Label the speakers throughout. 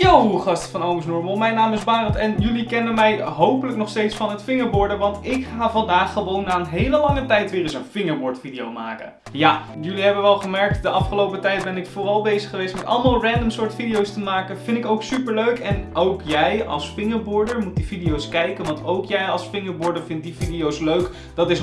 Speaker 1: Yo gasten van Ooms Normal, mijn naam is Barend en jullie kennen mij hopelijk nog steeds van het fingerboarden, want ik ga vandaag gewoon na een hele lange tijd weer eens een fingerboard video maken. Ja, jullie hebben wel gemerkt, de afgelopen tijd ben ik vooral bezig geweest met allemaal random soort video's te maken. Vind ik ook super leuk en ook jij als fingerboarder moet die video's kijken, want ook jij als fingerboarder vindt die video's leuk. Dat is 100%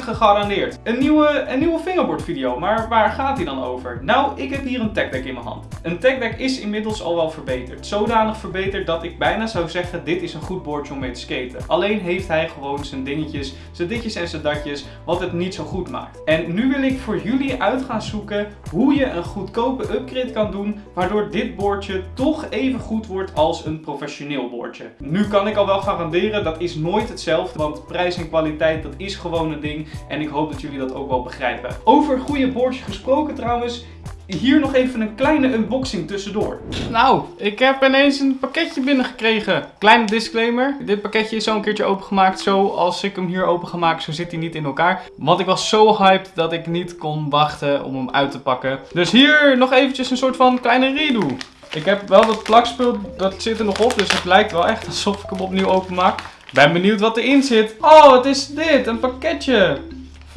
Speaker 1: gegarandeerd. Een nieuwe, een nieuwe fingerboard video, maar waar gaat die dan over? Nou, ik heb hier een tech deck in mijn hand. Een tech deck is inmiddels al wel verbeterd Zodanig verbeterd dat ik bijna zou zeggen, dit is een goed boordje om mee te skaten. Alleen heeft hij gewoon zijn dingetjes, zijn ditjes en zijn datjes, wat het niet zo goed maakt. En nu wil ik voor jullie uit gaan zoeken hoe je een goedkope upgrade kan doen, waardoor dit boordje toch even goed wordt als een professioneel boordje. Nu kan ik al wel garanderen, dat is nooit hetzelfde, want prijs en kwaliteit, dat is gewoon een ding. En ik hoop dat jullie dat ook wel begrijpen. Over goede boordjes gesproken trouwens, hier nog even een kleine unboxing tussendoor. Nou, ik heb ineens een pakketje binnengekregen. Kleine disclaimer. Dit pakketje is zo een keertje opengemaakt. Zo als ik hem hier opengemaakt, zo zit hij niet in elkaar. Want ik was zo hyped dat ik niet kon wachten om hem uit te pakken. Dus hier nog eventjes een soort van kleine redo. Ik heb wel dat plakspul, dat zit er nog op. Dus het lijkt wel echt alsof ik hem opnieuw openmaak. Ben benieuwd wat erin zit. Oh, wat is dit? Een pakketje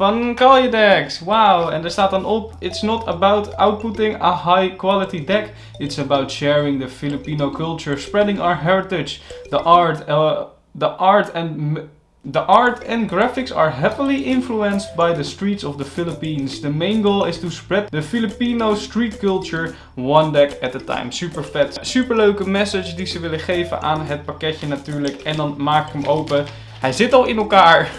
Speaker 1: van Caljadex. Wauw. En er staat dan op, it's not about outputting a high quality deck. It's about sharing the Filipino culture, spreading our heritage, the art, uh, the art and... The art and graphics are heavily influenced by the streets of the Philippines. The main goal is to spread the Filipino street culture one deck at a time. Super vet. Super leuke message die ze willen geven aan het pakketje natuurlijk. En dan maak ik hem open. Hij zit al in elkaar.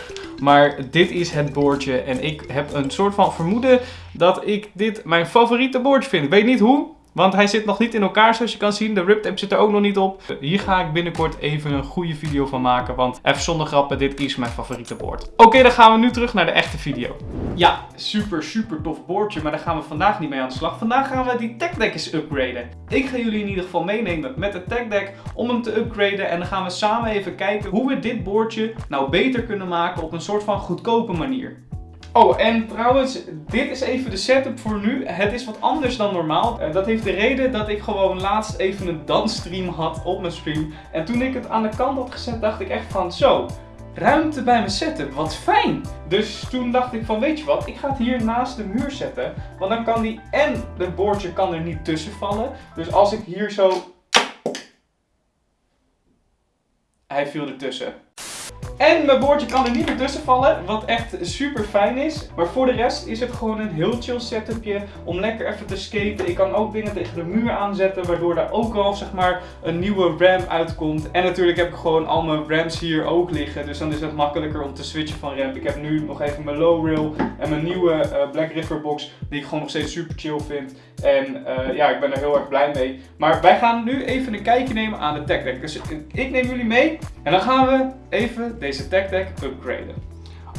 Speaker 1: Maar dit is het boordje en ik heb een soort van vermoeden dat ik dit mijn favoriete boordje vind. Ik weet niet hoe, want hij zit nog niet in elkaar zoals je kan zien. De riptape zit er ook nog niet op. Hier ga ik binnenkort even een goede video van maken. Want even zonder grappen, dit is mijn favoriete boord. Oké, dan gaan we nu terug naar de echte video. Ja, super super tof boordje. Maar daar gaan we vandaag niet mee aan de slag. Vandaag gaan we die tech deck eens upgraden. Ik ga jullie in ieder geval meenemen met de tech deck om hem te upgraden. En dan gaan we samen even kijken hoe we dit boordje nou beter kunnen maken op een soort van goedkope manier. Oh, en trouwens, dit is even de setup voor nu. Het is wat anders dan normaal. Uh, dat heeft de reden dat ik gewoon laatst even een dansstream had op mijn stream. En toen ik het aan de kant had gezet, dacht ik echt van zo, ruimte bij mijn setup, wat fijn. Dus toen dacht ik van, weet je wat, ik ga het hier naast de muur zetten. Want dan kan die en het boordje kan er niet tussen vallen. Dus als ik hier zo... Hij viel ertussen. En mijn boordje kan er niet meer tussen vallen, wat echt super fijn is. Maar voor de rest is het gewoon een heel chill setupje om lekker even te skaten. Ik kan ook dingen tegen de muur aanzetten, waardoor daar ook al zeg maar een nieuwe ramp uitkomt. En natuurlijk heb ik gewoon al mijn ramps hier ook liggen, dus dan is het makkelijker om te switchen van ramp. Ik heb nu nog even mijn low rail en mijn nieuwe uh, Black River box, die ik gewoon nog steeds super chill vind. En uh, ja, ik ben er heel erg blij mee. Maar wij gaan nu even een kijkje nemen aan de tech deck. Dus ik neem jullie mee en dan gaan we even deze tech deck upgraden.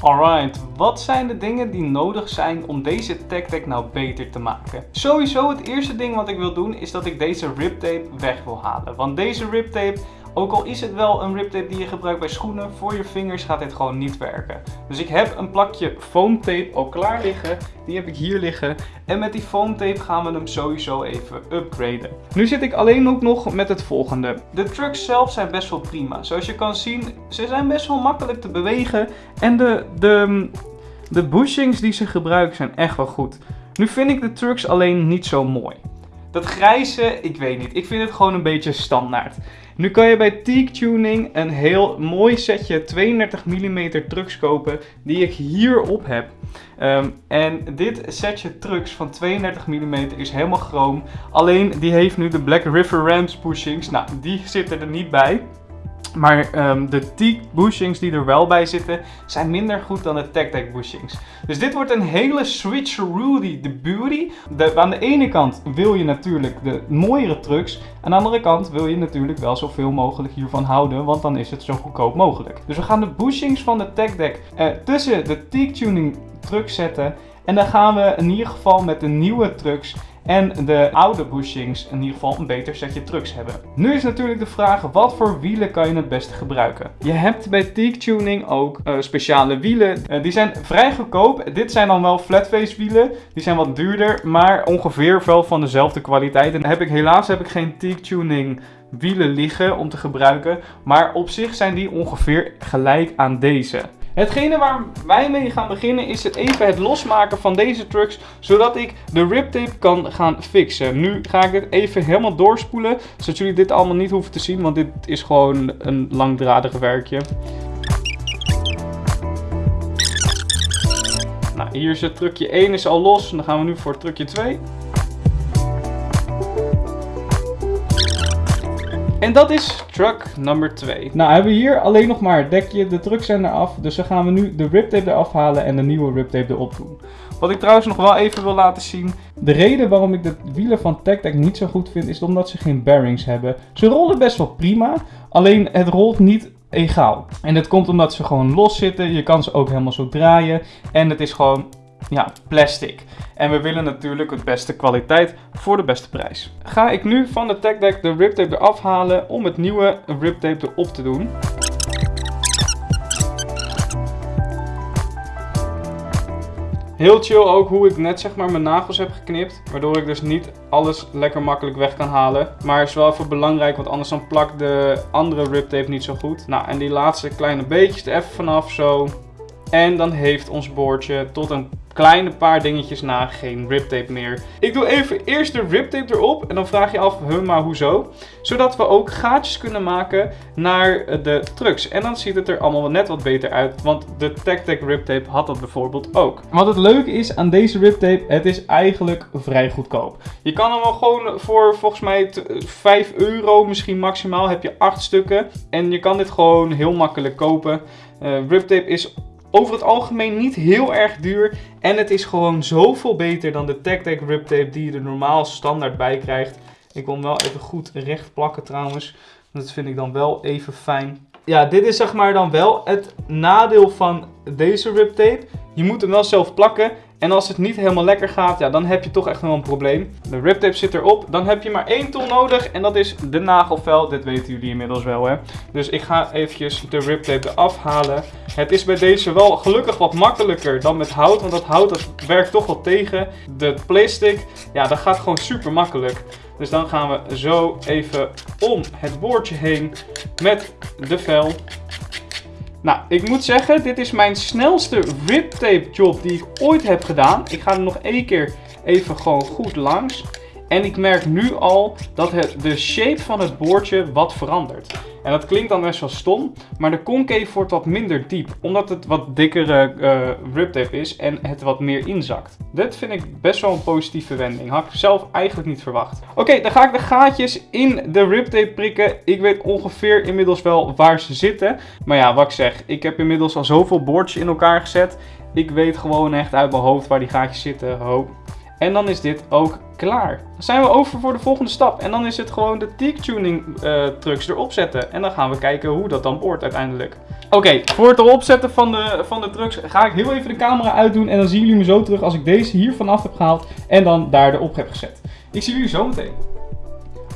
Speaker 1: Alright, wat zijn de dingen die nodig zijn om deze tech deck nou beter te maken? Sowieso het eerste ding wat ik wil doen is dat ik deze riptape weg wil halen. Want deze riptape ook al is het wel een riptape die je gebruikt bij schoenen, voor je vingers gaat dit gewoon niet werken. Dus ik heb een plakje foamtape al klaar liggen. Die heb ik hier liggen. En met die foamtape gaan we hem sowieso even upgraden. Nu zit ik alleen ook nog met het volgende. De trucks zelf zijn best wel prima. Zoals je kan zien, ze zijn best wel makkelijk te bewegen. En de, de, de bushings die ze gebruiken zijn echt wel goed. Nu vind ik de trucks alleen niet zo mooi. Dat grijze, ik weet niet. Ik vind het gewoon een beetje standaard. Nu kan je bij Teak Tuning een heel mooi setje 32 mm trucks kopen die ik hierop heb. Ehm, en dit setje trucks van 32 mm is helemaal chroom. Alleen die heeft nu de Black River Rams bushings. Nou, die zitten er niet bij. Maar um, de teak bushings die er wel bij zitten, zijn minder goed dan de Tech bushings. Dus dit wordt een hele switcheroo de beauty. Aan de ene kant wil je natuurlijk de mooiere trucks. Aan de andere kant wil je natuurlijk wel zoveel mogelijk hiervan houden, want dan is het zo goedkoop mogelijk. Dus we gaan de bushings van de Tech Deck tussen de teak tuning trucks zetten. En dan gaan we in ieder geval met de nieuwe trucks En de oude bushings in ieder geval een beter setje trucks hebben. Nu is natuurlijk de vraag, wat voor wielen kan je het beste gebruiken? Je hebt bij Teak Tuning ook uh, speciale wielen. Uh, die zijn vrij goedkoop. Dit zijn dan wel flatface wielen. Die zijn wat duurder, maar ongeveer wel van dezelfde kwaliteit. En heb ik, helaas heb ik geen Teak Tuning wielen liggen om te gebruiken. Maar op zich zijn die ongeveer gelijk aan deze. Hetgene waar wij mee gaan beginnen is het even het losmaken van deze trucks, zodat ik de riptape kan gaan fixen. Nu ga ik dit even helemaal doorspoelen, zodat jullie dit allemaal niet hoeven te zien, want dit is gewoon een langdradig werkje. Nou, hier is het trucje 1 is al los, dan gaan we nu voor trucje 2. En dat is truck nummer 2. Nou hebben we hier alleen nog maar het dekje, de trucks zijn eraf. Dus dan gaan we nu de riptape eraf halen en de nieuwe riptape erop doen. Wat ik trouwens nog wel even wil laten zien. De reden waarom ik de wielen van TechTech niet zo goed vind is omdat ze geen bearings hebben. Ze rollen best wel prima, alleen het rolt niet egaal. En dat komt omdat ze gewoon los zitten. Je kan ze ook helemaal zo draaien. En het is gewoon ja, plastic. En we willen natuurlijk het beste kwaliteit voor de beste prijs. Ga ik nu van de TechDeck de riptape eraf halen om het nieuwe riptape erop te doen. Heel chill ook hoe ik net zeg maar mijn nagels heb geknipt. Waardoor ik dus niet alles lekker makkelijk weg kan halen. Maar is wel even belangrijk, want anders dan plakt de andere riptape niet zo goed. Nou, en die laatste kleine beetjes er even vanaf zo. En dan heeft ons boordje tot een kleine paar dingetjes na geen riptape meer. Ik doe even eerst de riptape erop en dan vraag je af, huh, maar hoezo? Zodat we ook gaatjes kunnen maken naar de trucks. En dan ziet het er allemaal net wat beter uit, want de TechTech riptape had dat bijvoorbeeld ook. Wat het leuke is aan deze riptape, het is eigenlijk vrij goedkoop. Je kan hem wel gewoon voor volgens mij 5 euro misschien maximaal, heb je 8 stukken. En je kan dit gewoon heel makkelijk kopen. Uh, riptape is over het algemeen niet heel erg duur. En het is gewoon zoveel beter dan de TechTech Rip Tape die je er normaal standaard bij krijgt. Ik wil hem wel even goed recht plakken trouwens. Dat vind ik dan wel even fijn. Ja, dit is zeg maar dan wel het nadeel van deze rip tape. Je moet hem wel zelf plakken. En als het niet helemaal lekker gaat, ja, dan heb je toch echt wel een probleem. De rip tape zit erop. Dan heb je maar één tool nodig en dat is de nagelvel. Dit weten jullie inmiddels wel, hè. Dus ik ga eventjes de rip tape eraf halen. Het is bij deze wel gelukkig wat makkelijker dan met hout. Want dat hout dat werkt toch wel tegen. De plastic, ja, dat gaat gewoon super makkelijk. Dus dan gaan we zo even om het boordje heen met de vel. Nou, ik moet zeggen, dit is mijn snelste riptape job die ik ooit heb gedaan. Ik ga er nog één keer even gewoon goed langs. En ik merk nu al dat het, de shape van het boordje wat verandert. En dat klinkt dan best wel stom, maar de concave wordt wat minder diep. Omdat het wat dikkere uh, riptape is en het wat meer inzakt. Dit vind ik best wel een positieve wending. Had ik zelf eigenlijk niet verwacht. Oké, dan ga ik de gaatjes in de riptape prikken. Ik weet ongeveer inmiddels wel waar ze zitten. Maar ja, wat ik zeg, ik heb inmiddels al zoveel boordjes in elkaar gezet. Ik weet gewoon echt uit mijn hoofd waar die gaatjes zitten. Hoop. En dan is dit ook klaar. Dan zijn we over voor de volgende stap. En dan is het gewoon de teak tuning uh, trucks erop zetten. En dan gaan we kijken hoe dat dan wordt uiteindelijk. Oké, voor het erop zetten van de, van de trucks ga ik heel even de camera uitdoen. En dan zien jullie me zo terug als ik deze hier vanaf heb gehaald. En dan daar erop heb gezet. Ik zie jullie zo meteen.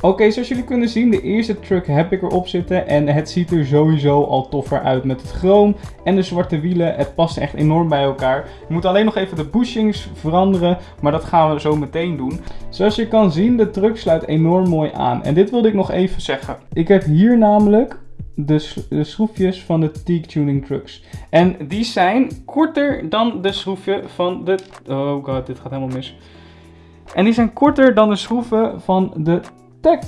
Speaker 1: Oké, zoals jullie kunnen zien, de eerste truck heb ik erop zitten. En het ziet er sowieso al toffer uit met het chroom en de zwarte wielen. Het past echt enorm bij elkaar. Je moet alleen nog even de bushings veranderen, maar dat gaan we zo meteen doen. Zoals je kan zien, de truck sluit enorm mooi aan. En dit wilde ik nog even zeggen. Ik heb hier namelijk de, de, schroefjes van de Teak Tuning Trucks. En die zijn korter dan de schroefje van de... Oh god, dit gaat helemaal mis. En die zijn korter dan de schroeven van de Tech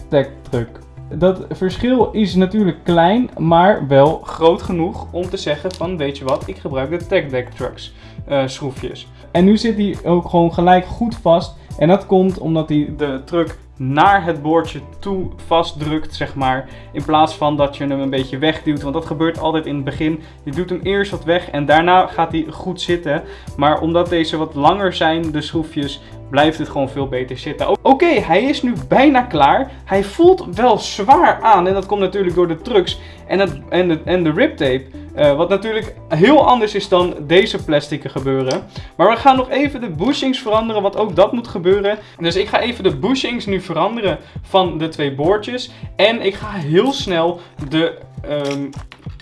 Speaker 1: truck. Dat verschil is natuurlijk klein, maar wel groot genoeg om te zeggen van weet je wat, ik gebruik de Tech Deck Trucks uh, schroefjes. En nu zit hij ook gewoon gelijk goed vast. En dat komt omdat hij de truck naar het boordje toe vastdrukt, zeg maar. In plaats van dat je hem een beetje wegduwt. Want dat gebeurt altijd in het begin. Je doet hem eerst wat weg en daarna gaat hij goed zitten. Maar omdat deze wat langer zijn, de schroefjes, blijft het gewoon veel beter zitten. Oké, hij is nu bijna klaar. Hij voelt wel zwaar aan en dat komt natuurlijk door de trucks en, het, en, de, en de riptape. Eh, wat natuurlijk heel anders is dan deze plastieken gebeuren. Maar we gaan nog even de bushings veranderen, want ook dat moet gebeuren. Dus ik ga even de bushings nu veranderen van de twee boordjes. En ik ga heel snel de, um,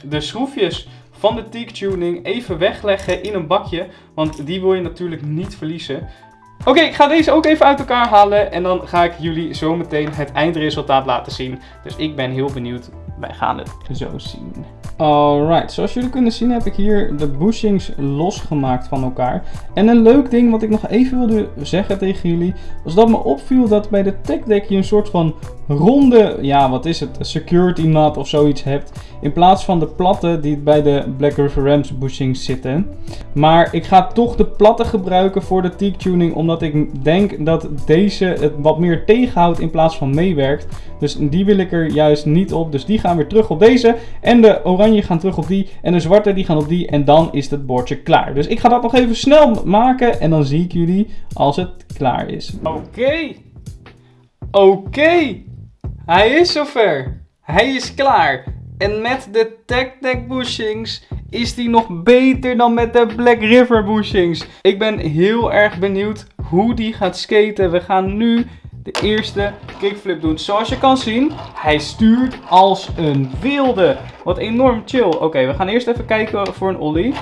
Speaker 1: de schroefjes van de teak tuning even wegleggen in een bakje. Want die wil je natuurlijk niet verliezen. Oké, ik ga deze ook even uit elkaar halen en dan ga ik jullie zo meteen het eindresultaat laten zien. Dus ik ben heel benieuwd. Wij gaan het zo zien. Alright, zoals jullie kunnen zien heb ik hier de bushings losgemaakt van elkaar. En een leuk ding wat ik nog even wilde zeggen tegen jullie, was dat me opviel dat bij de tech deck je een soort van ronde, ja wat is het, security knot of zoiets hebt. In plaats van de platte die bij de Black River Rams bushings zitten. Maar ik ga toch de platte gebruiken voor de teak tuning, omdat ik denk dat deze het wat meer tegenhoudt in plaats van meewerkt. Dus die wil ik er juist niet op, dus die gaan weer terug op deze. En de oranje gaan terug op die. En de zwarte die gaan op die. En dan is het bordje klaar. Dus ik ga dat nog even snel maken. En dan zie ik jullie als het klaar is. Oké. Oké. Hij is zover. Hij is klaar. En met de Tech bushings is die nog beter dan met de Black River bushings. Ik ben heel erg benieuwd hoe die gaat skaten. We gaan nu de eerste kickflip doen. Zoals je kan zien, hij stuurt als een wilde. Wat enorm chill. Oké, we gaan eerst even kijken voor een ollie.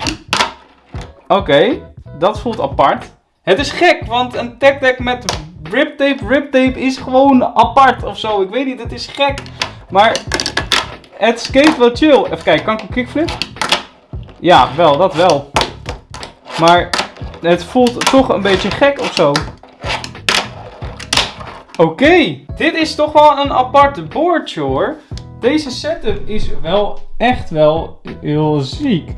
Speaker 1: Oké, dat voelt apart. Het is gek, want een tech met rip tape, rip tape is gewoon apart of zo. Ik weet niet, het is gek. Maar het skate wel chill. Even kijken, kan ik een kickflip? Ja, wel, dat wel. Maar het voelt toch een beetje gek of zo. Oké, dit is toch wel een aparte boordje hoor. Deze setup is wel echt wel heel ziek.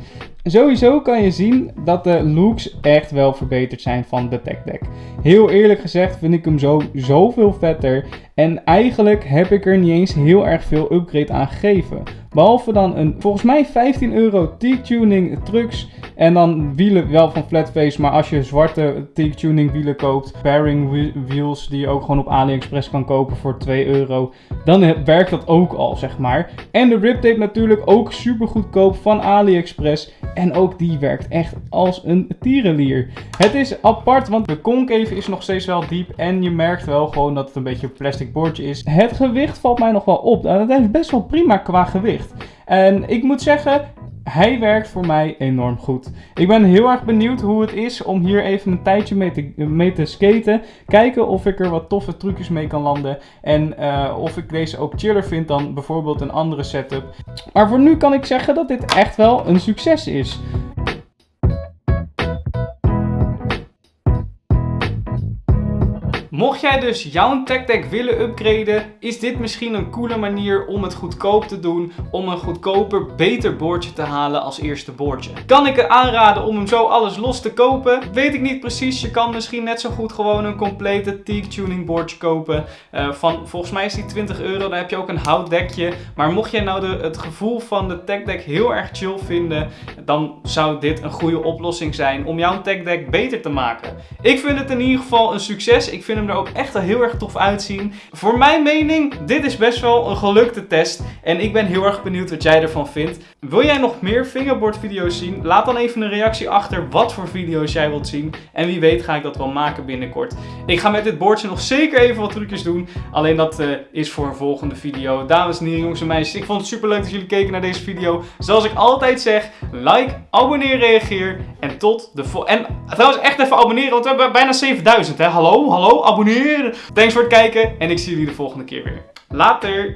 Speaker 1: Sowieso kan je zien dat de looks echt wel verbeterd zijn van de Tech Deck. Heel eerlijk gezegd vind ik hem zo zoveel vetter. En eigenlijk heb ik er niet eens heel erg veel upgrade aan gegeven. Behalve dan een volgens mij 15 euro T-tuning trucks en dan wielen wel van Flatface, maar als je zwarte T-tuning wielen koopt, pairing wheels die je ook gewoon op AliExpress kan kopen voor 2 euro, dan werkt dat ook al, zeg maar. En de rip tape natuurlijk ook super goedkoop van AliExpress en ook die werkt echt als een tierenlier. Het is apart, want de concave is nog steeds wel diep en je merkt wel gewoon dat het een beetje een bordje is. Het gewicht valt mij nog wel op. Dat is best wel prima qua gewicht. En ik moet zeggen, hij werkt voor mij enorm goed. Ik ben heel erg benieuwd hoe het is om hier even een tijdje mee te, te skaten. Kijken of ik er wat toffe trucjes mee kan landen. En uh, of ik deze ook chiller vind dan bijvoorbeeld een andere setup. Maar voor nu kan ik zeggen dat dit echt wel een succes is. Mocht jij dus jouw tech deck willen upgraden, is dit misschien een coole manier om het goedkoop te doen. Om een goedkoper, beter boordje te halen als eerste boordje. Kan ik het aanraden om hem zo alles los te kopen? Weet ik niet precies. Je kan misschien net zo goed gewoon een complete teak tuning boardje kopen. Uh, van, volgens mij is die 20 euro. Daar heb je ook een houtdekje. Maar mocht jij nou de, het gevoel van de tech deck heel erg chill vinden, dan zou dit een goede oplossing zijn om jouw tech deck beter te maken. Ik vind het in ieder geval een succes. Ik vind hem er ook echt heel erg tof uitzien. Voor mijn mening, dit is best wel een gelukte test. En ik ben heel erg benieuwd wat jij ervan vindt. Wil jij nog meer fingerboard video's zien? Laat dan even een reactie achter wat voor video's jij wilt zien. En wie weet ga ik dat wel maken binnenkort. Ik ga met dit boordje nog zeker even wat trucjes doen. Alleen dat uh, is voor een volgende video. Dames en heren, jongens en meisjes. Ik vond het super leuk dat jullie keken naar deze video. Zoals ik altijd zeg, like, abonneer, reageer. En tot de volgende. En trouwens echt even abonneren, want we hebben bijna 7000 hè. Hallo, hallo. Thanks voor het kijken en ik zie jullie de volgende keer weer. Later!